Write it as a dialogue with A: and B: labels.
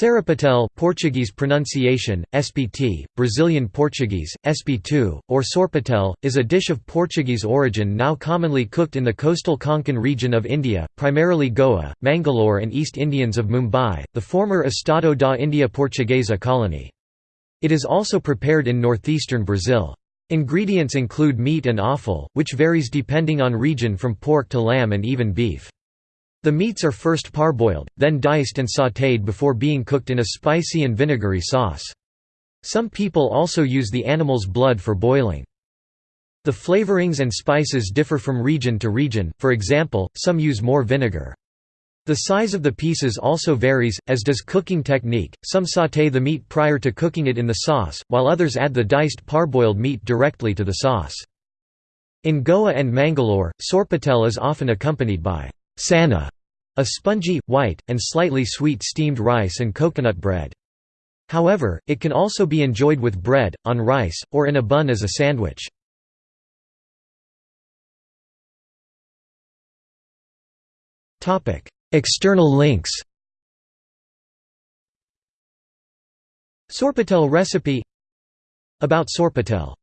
A: Sarapatel Portuguese pronunciation, SPT, Brazilian Portuguese, SP2, or sorpatel, is a dish of Portuguese origin now commonly cooked in the coastal Konkan region of India, primarily Goa, Mangalore and East Indians of Mumbai, the former Estado da India Portuguesa colony. It is also prepared in northeastern Brazil. Ingredients include meat and offal, which varies depending on region from pork to lamb and even beef. The meats are first parboiled, then diced and sautéed before being cooked in a spicy and vinegary sauce. Some people also use the animal's blood for boiling. The flavorings and spices differ from region to region, for example, some use more vinegar. The size of the pieces also varies, as does cooking technique, some sauté the meat prior to cooking it in the sauce, while others add the diced parboiled meat directly to the sauce. In Goa and Mangalore, sorpatel is often accompanied by sanna, a spongy, white, and slightly sweet steamed rice and coconut bread. However, it can also be enjoyed with bread, on rice, or in a bun as a sandwich. External links Sorpatel recipe About Sorpatel